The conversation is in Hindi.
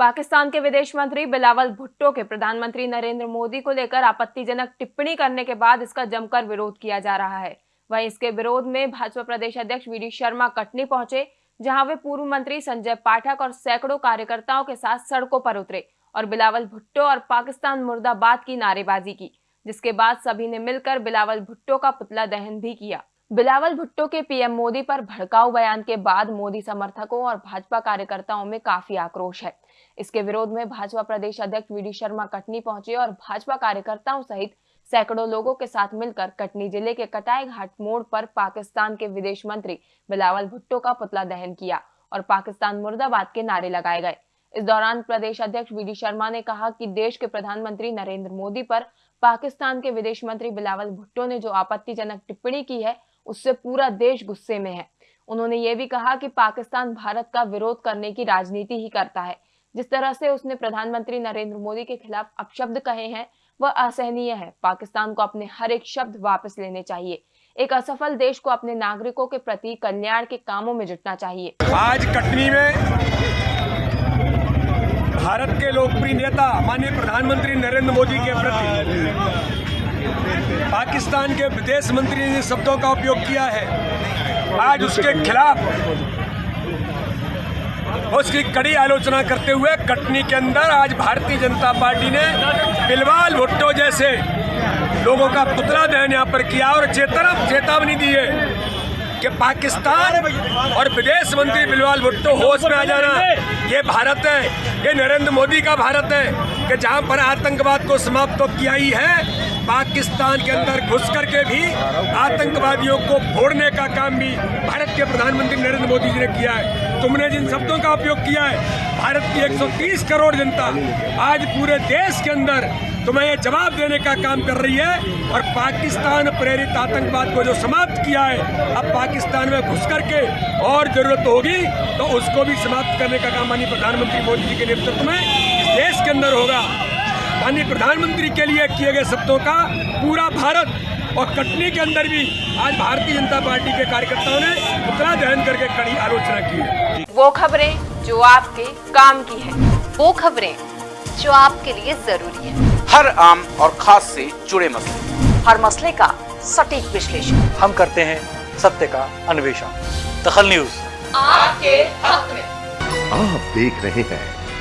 पाकिस्तान के विदेश मंत्री बिलावल भुट्टो के प्रधानमंत्री नरेंद्र मोदी को लेकर आपत्तिजनक टिप्पणी करने के बाद इसका जमकर विरोध किया जा रहा है। वहीं इसके विरोध में भाजपा प्रदेश अध्यक्ष वी शर्मा कटनी पहुँचे, जहाँ वे पूर्व मंत्री संजय पाठक और सैकड़ों कार्यकर्ताओं के साथ सड़कों पर उतरे और बिलावल भुट्टो और पाकिस्तान मुर्दाबाद की नारेबाजी की, जिसके बाद सभी ने मिलकर बिलावल भुट्टो का पुतला दहन भी किया। बिलावल भुट्टो के पीएम मोदी पर भड़काऊ बयान के बाद मोदी समर्थकों और भाजपा कार्यकर्ताओं में काफ़ी आक्रोश है। इसके विरोध में भाजपा प्रदेश अध्यक्ष वीडी शर्मा कटनी पहुँचे और भाजपा कार्यकर्ताओं सहित सैकड़ों लोगों के साथ मिलकर कटनी ज़िले के कटाई घाट मोड़ पर पाकिस्तान के विदेश मंत्री बिलावल भुट्टो का पुतला दहन किया और पाकिस्तान मुर्दाबाद के नारे लगाए गए। इस दौरान प्रदेश अध्यक्ष वीडी शर्मा ने कहा कि देश के प्रधानमंत्री नरेंद्र मोदी पर पाकिस्तान के विदेश मंत्री बिलावल भुट्टो ने जो आपत्तिजनक टिप्पणी की है उससे पूरा देश गुस्से में है। उन्होंने ये भी कहा कि पाकिस्तान भारत का विरोध करने की राजनीति ही करता है। जिस तरह से उसने प्रधानमंत्री नरेंद्र मोदी के खिलाफ अपशब्द कहे हैं, वह असहनीय है। पाकिस्तान को अपने हर एक शब्द वापस लेने चाहिए। एक असफल देश को अपने नागरिकों के प्रति कल्याण के कामों में जुटना चाहिए। आज कटनी में भारत के लोकप्रिय नेता, माननीय प्रधानमंत्री नरेंद्र मोदी के प्रति पाकिस्तान के विदेश मंत्री ने शब्दों का उपयोग किया है। आज उसके खिलाफ उसकी कड़ी आलोचना करते हुए कटनी के अंदर आज भारतीय जनता पार्टी ने बिलवाल भुट्टो जैसे लोगों का पुतला दहन यहाँ पर किया और चेतना चेतावनी दी है। कि पाकिस्तान और विदेश मंत्री बिलवाल भुट्टो होश में आ जाना। ये भारत है, ये नरेंद्र मोदी का भारत है कि जहाँ पर आतंकवाद को समाप्त तो किया ही है, पाकिस्तान के अंदर घुस करके भी आतंकवादियों को फोड़ने का काम भी भारत के प्रधानमंत्री नरेंद्र मोदी जी ने किया है। तुमने जिन शब्दों का उपयोग किया है भारत की 130 करोड़ जनता आज पूरे देश के अंदर तुम्हें ये जवाब देने का काम कर रही है और पाकिस्तान प्रेरित आतंकवाद को जो समाप्त किया है, अब पाकिस्तान में घुस करके और ज़रूरत होगी तो उसको भी समाप्त करने का काम माननीय प्रधानमंत्री मोदी जी के नेतृत्व में देश के अंदर होगा। माननीय प्रधानमंत्री के लिए किए गए शब्दों का पूरा भारत और कटनी के अंदर भी आज भारतीय जनता पार्टी के कार्यकर्ताओं ने पुतला दहन करके कड़ी आलोचना की है। वो खबरें जो आपके काम की है वो खबरें जो आपके लिए ज़रूरी है। हर आम और खास से जुड़े मसले। हर मसले का सटीक विश्लेषण। हम करते हैं सत्य का अन्वेषण। दखल न्यूज़। आपके हक में। आप देख रहे हैं